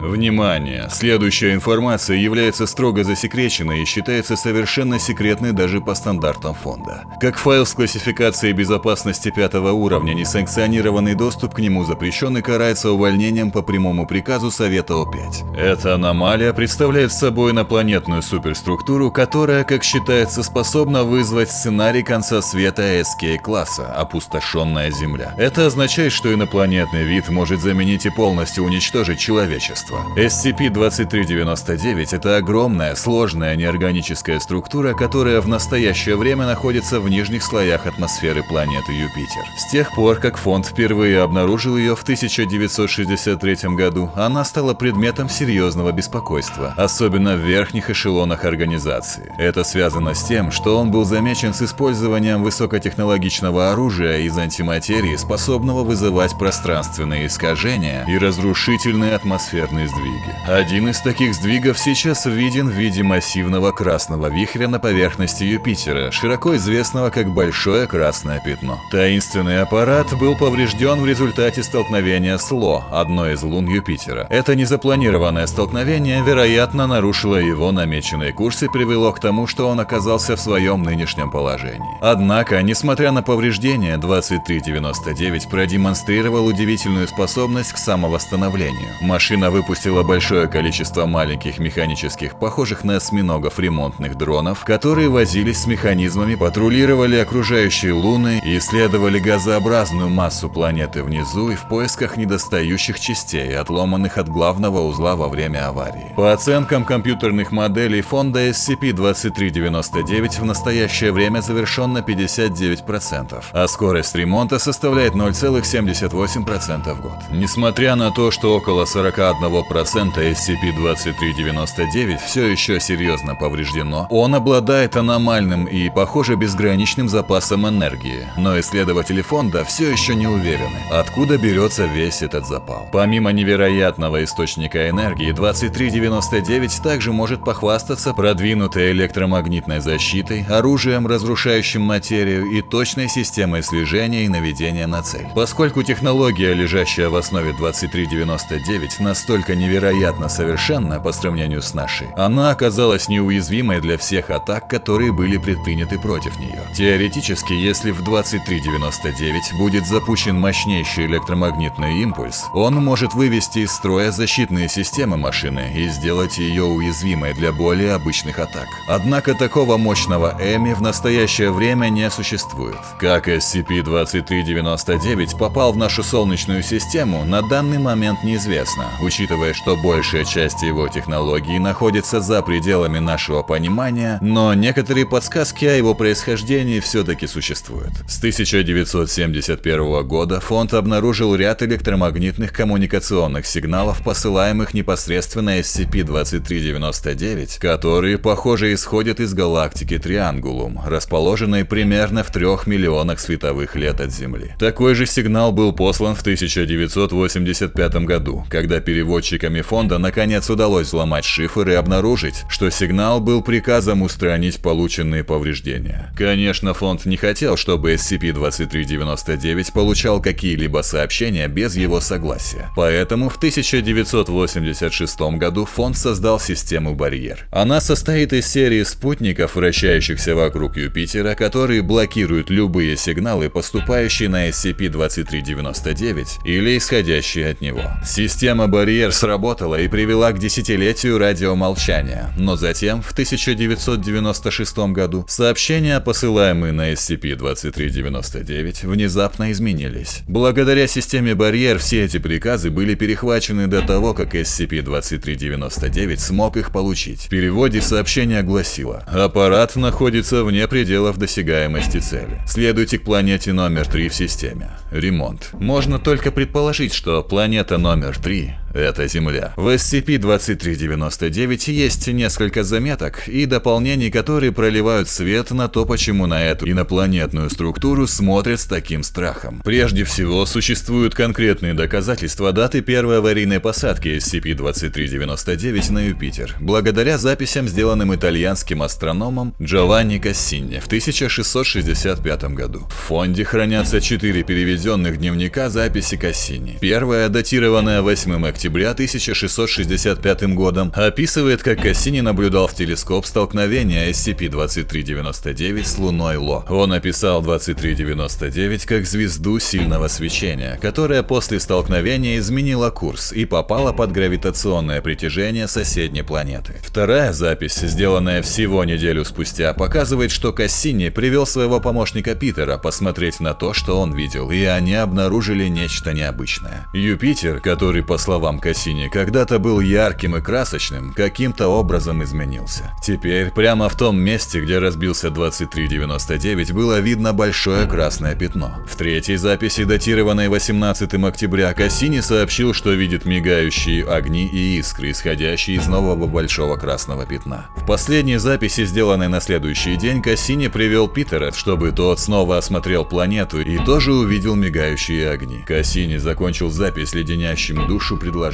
Внимание! Следующая информация является строго засекреченной и считается совершенно секретной даже по стандартам фонда. Как файл с классификацией безопасности пятого уровня, несанкционированный доступ к нему запрещен и карается увольнением по прямому приказу Совета О5. Эта аномалия представляет собой инопланетную суперструктуру, которая, как считается, способна вызвать сценарий конца света SK-класса – опустошенная Земля. Это означает, что инопланетный вид может заменить и полностью уничтожить человечество пространства. SCP-2399 – это огромная, сложная неорганическая структура, которая в настоящее время находится в нижних слоях атмосферы планеты Юпитер. С тех пор, как фонд впервые обнаружил ее в 1963 году, она стала предметом серьезного беспокойства, особенно в верхних эшелонах организации. Это связано с тем, что он был замечен с использованием высокотехнологичного оружия из антиматерии, способного вызывать пространственные искажения и разрушительные атмосферные планетные сдвиги. Один из таких сдвигов сейчас виден в виде массивного красного вихря на поверхности Юпитера, широко известного как Большое Красное Пятно. Таинственный аппарат был поврежден в результате столкновения с Ло, одной из лун Юпитера. Это незапланированное столкновение, вероятно, нарушило его намеченный курс и привело к тому, что он оказался в своем нынешнем положении. Однако, несмотря на повреждения, 2399 продемонстрировал удивительную способность к самовосстановлению. Машина выпустила большое количество маленьких механических, похожих на осьминогов ремонтных дронов, которые возились с механизмами, патрулировали окружающие луны и исследовали газообразную массу планеты внизу и в поисках недостающих частей, отломанных от главного узла во время аварии. По оценкам компьютерных моделей фонда SCP-2399 в настоящее время завершен на 59%, а скорость ремонта составляет 0,78% в год. Несмотря на то, что около 41 1% SCP-2399 все еще серьезно повреждено, он обладает аномальным и, похоже, безграничным запасом энергии, но исследователи фонда все еще не уверены, откуда берется весь этот запал. Помимо невероятного источника энергии, 2399 также может похвастаться продвинутой электромагнитной защитой, оружием, разрушающим материю и точной системой слежения и наведения на цель. Поскольку технология, лежащая в основе 2399, настолько настолько невероятно совершенна по сравнению с нашей, она оказалась неуязвимой для всех атак, которые были предприняты против нее. Теоретически, если в 2399 будет запущен мощнейший электромагнитный импульс, он может вывести из строя защитные системы машины и сделать ее уязвимой для более обычных атак. Однако такого мощного Эми в настоящее время не существует. Как SCP-2399 попал в нашу Солнечную систему, на данный момент неизвестно, учитывая учитывая, что большая часть его технологий находится за пределами нашего понимания, но некоторые подсказки о его происхождении все-таки существуют. С 1971 года фонд обнаружил ряд электромагнитных коммуникационных сигналов, посылаемых непосредственно SCP-2399, которые, похоже, исходят из галактики Триангулум, расположенной примерно в трех миллионах световых лет от Земли. Такой же сигнал был послан в 1985 году, когда перевод разработчиками фонда наконец удалось взломать шифр и обнаружить, что сигнал был приказом устранить полученные повреждения. Конечно, фонд не хотел, чтобы SCP-2399 получал какие-либо сообщения без его согласия. Поэтому в 1986 году фонд создал систему «Барьер». Она состоит из серии спутников, вращающихся вокруг Юпитера, которые блокируют любые сигналы, поступающие на SCP-2399 или исходящие от него. Система «Барьер» сработала и привела к десятилетию радиомолчания, но затем, в 1996 году, сообщения, посылаемые на SCP-2399, внезапно изменились. Благодаря системе барьер все эти приказы были перехвачены до того, как SCP-2399 смог их получить. В переводе сообщение гласило «Аппарат находится вне пределов досягаемости цели. Следуйте к планете номер 3 в системе. Ремонт». Можно только предположить, что планета номер 3 это Земля. В SCP-2399 есть несколько заметок и дополнений, которые проливают свет на то, почему на эту инопланетную структуру смотрят с таким страхом. Прежде всего, существуют конкретные доказательства даты первой аварийной посадки SCP-2399 на Юпитер, благодаря записям, сделанным итальянским астрономом Джованни Кассини в 1665 году. В фонде хранятся четыре переведенных дневника записи Кассини. Первая, датированная 8 октября октября 1665 годом описывает, как Кассини наблюдал в телескоп столкновение SCP-2399 с Луной Ло. Он описал 2399 как звезду сильного свечения, которая после столкновения изменила курс и попала под гравитационное притяжение соседней планеты. Вторая запись, сделанная всего неделю спустя, показывает, что Кассини привел своего помощника Питера посмотреть на то, что он видел, и они обнаружили нечто необычное. Юпитер, который, по словам Кассини, когда-то был ярким и красочным, каким-то образом изменился. Теперь, прямо в том месте, где разбился 2399, было видно большое красное пятно. В третьей записи, датированной 18 октября, Кассини сообщил, что видит мигающие огни и искры, исходящие из нового большого красного пятна. В последней записи, сделанной на следующий день, Кассини привел Питера, чтобы тот снова осмотрел планету и тоже увидел мигающие огни. Кассини закончил запись леденящим душу предложением.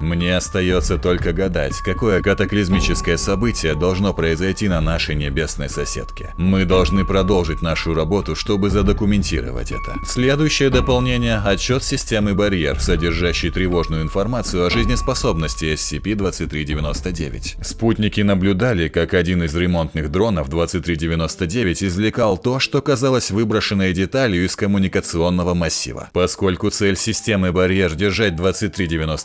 «Мне остается только гадать, какое катаклизмическое событие должно произойти на нашей небесной соседке. Мы должны продолжить нашу работу, чтобы задокументировать это». Следующее дополнение – отчет системы «Барьер», содержащий тревожную информацию о жизнеспособности SCP-2399. Спутники наблюдали, как один из ремонтных дронов 2399 извлекал то, что казалось выброшенной деталью из коммуникационного массива. Поскольку цель системы «Барьер» держать 2399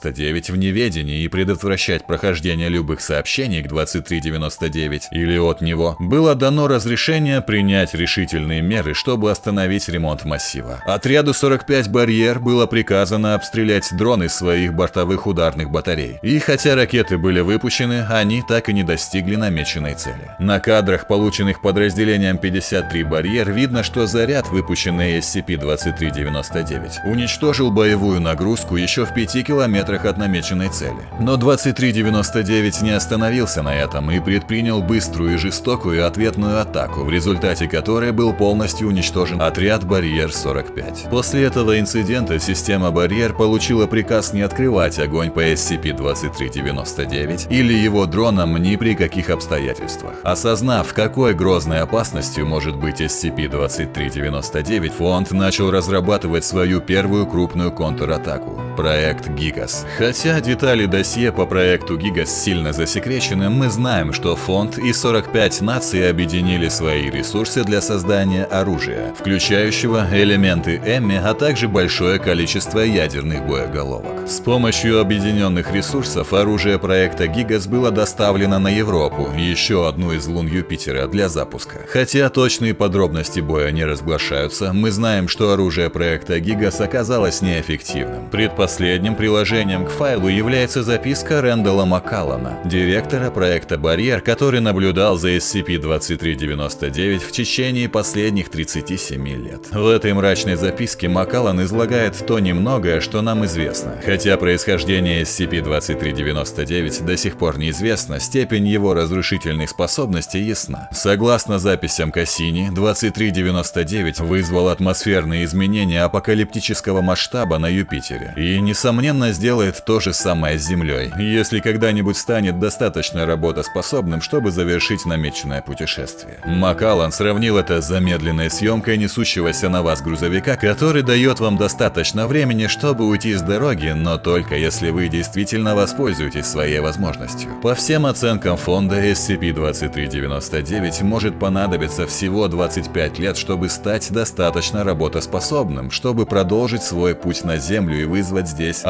в неведении и предотвращать прохождение любых сообщений к 2399 или от него, было дано разрешение принять решительные меры, чтобы остановить ремонт массива. Отряду 45 «Барьер» было приказано обстрелять дроны своих бортовых ударных батарей. И хотя ракеты были выпущены, они так и не достигли намеченной цели. На кадрах, полученных подразделением 53 «Барьер», видно, что заряд, выпущенный SCP-2399, уничтожил боевую нагрузку еще в 5 километрах от намеченной цели. Но 2399 не остановился на этом и предпринял быструю и жестокую ответную атаку, в результате которой был полностью уничтожен отряд «Барьер-45». После этого инцидента система «Барьер» получила приказ не открывать огонь по SCP-2399 или его дронам ни при каких обстоятельствах. Осознав, какой грозной опасностью может быть SCP-2399, фонд начал разрабатывать свою первую крупную контратаку – проект «Гигас». Хотя детали досье по проекту «Гигас» сильно засекречены, мы знаем, что фонд и 45 наций объединили свои ресурсы для создания оружия, включающего элементы Эмми, а также большое количество ядерных боеголовок. С помощью объединенных ресурсов оружие проекта «Гигас» было доставлено на Европу, еще одну из лун Юпитера, для запуска. Хотя точные подробности боя не разглашаются, мы знаем, что оружие проекта «Гигас» оказалось неэффективным. Предпоследним приложением к файлу является записка Рэндала Маккаллана, директора проекта «Барьер», который наблюдал за SCP-2399 в течение последних 37 лет. В этой мрачной записке Маккаллан излагает то немногое, что нам известно. Хотя происхождение SCP-2399 до сих пор неизвестно, степень его разрушительных способностей ясна. Согласно записям Кассини, 2399 вызвал атмосферные изменения апокалиптического масштаба на Юпитере и, несомненно, сделает то же самое с Землей, если когда-нибудь станет достаточно работоспособным, чтобы завершить намеченное путешествие. Макалан сравнил это с замедленной съемкой несущегося на вас грузовика, который дает вам достаточно времени, чтобы уйти с дороги, но только если вы действительно воспользуетесь своей возможностью. По всем оценкам фонда SCP-2399 может понадобиться всего 25 лет, чтобы стать достаточно работоспособным, чтобы продолжить свой путь на Землю и вызвать здесь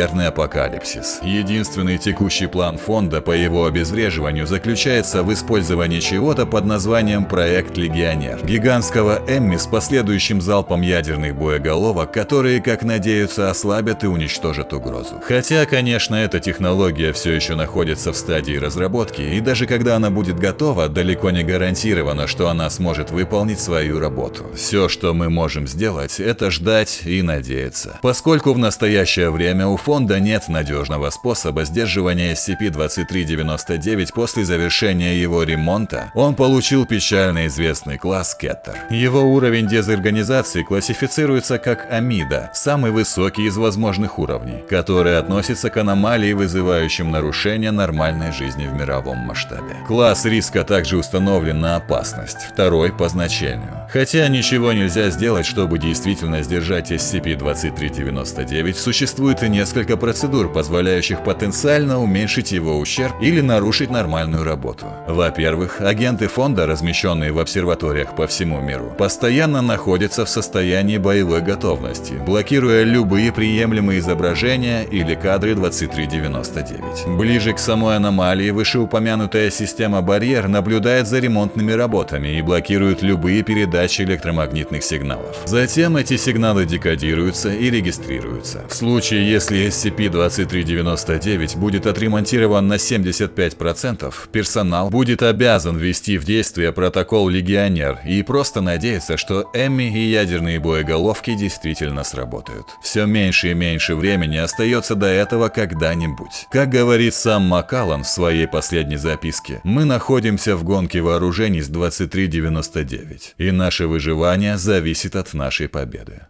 атмосферный апокалипсис. Единственный текущий план фонда по его обезвреживанию заключается в использовании чего-то под названием «Проект Легионер» гигантского Эмми с последующим залпом ядерных боеголовок, которые, как надеются, ослабят и уничтожат угрозу. Хотя, конечно, эта технология все еще находится в стадии разработки, и даже когда она будет готова, далеко не гарантировано, что она сможет выполнить свою работу. Все, что мы можем сделать, это ждать и надеяться. Поскольку в настоящее время у фонда нет надежного способа сдерживания SCP-2399 после завершения его ремонта, он получил печально известный класс Кеттер. Его уровень дезорганизации классифицируется как Амида, самый высокий из возможных уровней, который относится к аномалии, вызывающим нарушение нормальной жизни в мировом масштабе. Класс риска также установлен на опасность, второй по значению. Хотя ничего нельзя сделать, чтобы действительно сдержать SCP-2399, существует и несколько несколько процедур, позволяющих потенциально уменьшить его ущерб или нарушить нормальную работу. Во-первых, агенты фонда, размещенные в обсерваториях по всему миру, постоянно находятся в состоянии боевой готовности, блокируя любые приемлемые изображения или кадры 2399. Ближе к самой аномалии вышеупомянутая система барьер наблюдает за ремонтными работами и блокирует любые передачи электромагнитных сигналов. Затем эти сигналы декодируются и регистрируются. В случае, если SCP-2399 будет отремонтирован на 75%, персонал будет обязан ввести в действие протокол «Легионер» и просто надеяться, что Эмми и ядерные боеголовки действительно сработают. Все меньше и меньше времени остается до этого когда-нибудь. Как говорит сам Маккаллан в своей последней записке, мы находимся в гонке вооружений с 2399, и наше выживание зависит от нашей победы.